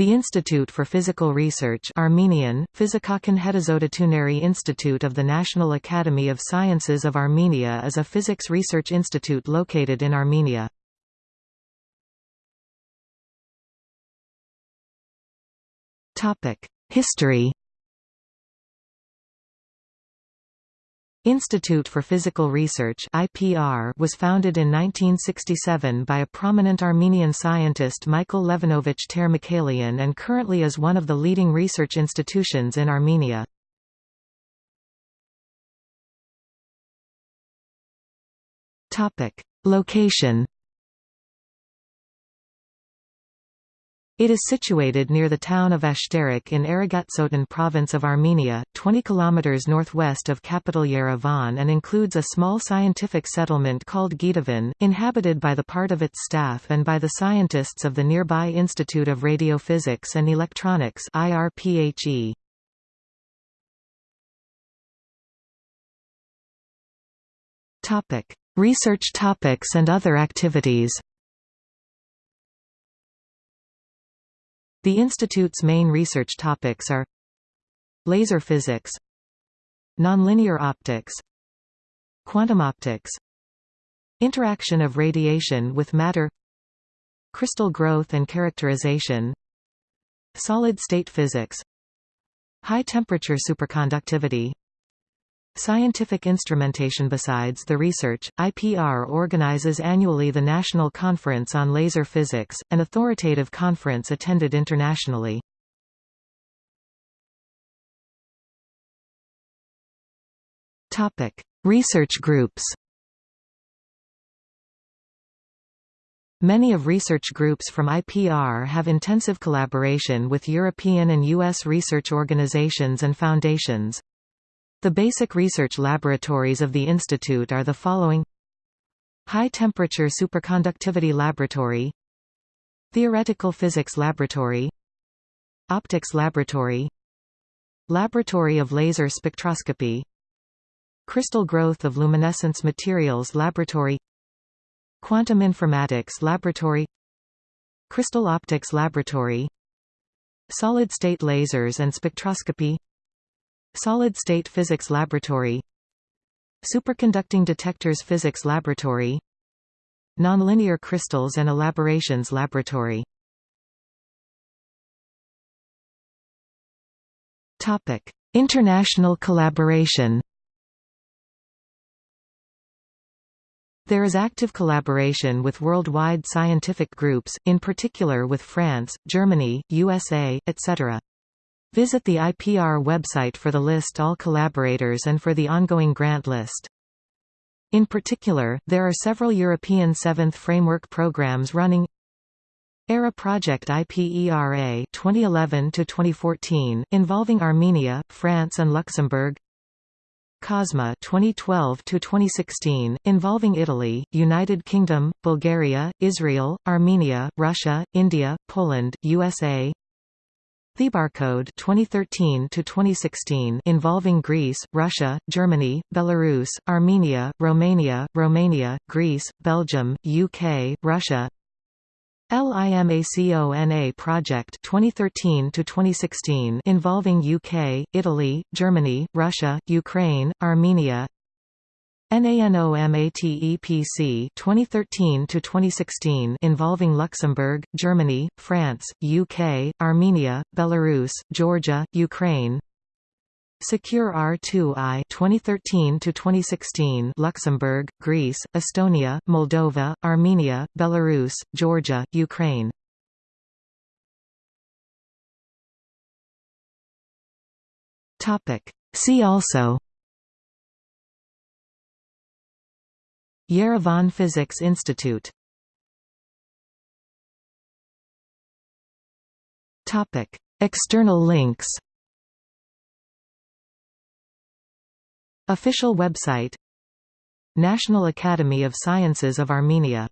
The Institute for Physical Research Armenian, Fizikakon Hetazodatuneri Institute of the National Academy of Sciences of Armenia is a physics research institute located in Armenia. History Institute for Physical Research IPR was founded in 1967 by a prominent Armenian scientist Michael Levinovich Ter-Mikaelian and currently is one of the leading research institutions in Armenia. Location It is situated near the town of Ashtarak in Aragatsotan province of Armenia, 20 km northwest of capital Yerevan and includes a small scientific settlement called Gitavan, inhabited by the part of its staff and by the scientists of the nearby Institute of Radiophysics and Electronics IRPHE. Research topics and other activities The institute's main research topics are Laser physics Nonlinear optics Quantum optics Interaction of radiation with matter Crystal growth and characterization Solid-state physics High-temperature superconductivity Scientific instrumentation Besides the research, IPR organizes annually the National Conference on Laser Physics, an authoritative conference attended internationally. research groups Many of research groups from IPR have intensive collaboration with European and U.S. research organizations and foundations. The basic research laboratories of the institute are the following. High-temperature superconductivity laboratory. Theoretical physics laboratory. Optics laboratory. Laboratory of laser spectroscopy. Crystal growth of luminescence materials laboratory. Quantum informatics laboratory. Crystal optics laboratory. Solid-state lasers and spectroscopy Solid-State Physics Laboratory. Superconducting Detectors Physics Laboratory. Nonlinear Crystals and Elaborations Laboratory. Topic: International collaboration. There is active collaboration with worldwide scientific groups, in particular with France, Germany, USA, etc. Visit the IPR website for the list all collaborators and for the ongoing grant list. In particular, there are several European Seventh Framework programs running. ERA Project IPERA 2011-2014, involving Armenia, France and Luxembourg. COSMA 2012-2016, involving Italy, United Kingdom, Bulgaria, Israel, Armenia, Russia, India, Poland, USA Thebarcode 2013 to 2016 involving Greece, Russia, Germany, Belarus, Armenia, Romania, Romania, Greece, Belgium, UK, Russia. LIMACONA project 2013 to 2016 involving UK, Italy, Germany, Russia, Ukraine, Armenia. NANOMATEPC 2013 to 2016 involving Luxembourg, Germany, France, UK, Armenia, Belarus, Georgia, Ukraine. Secure R2I 2013 to 2016 Luxembourg, Greece, Estonia, Moldova, Armenia, Belarus, Georgia, Ukraine. Topic See also Yerevan Physics Institute. Topic. External links. Official website. National Academy of Sciences of Armenia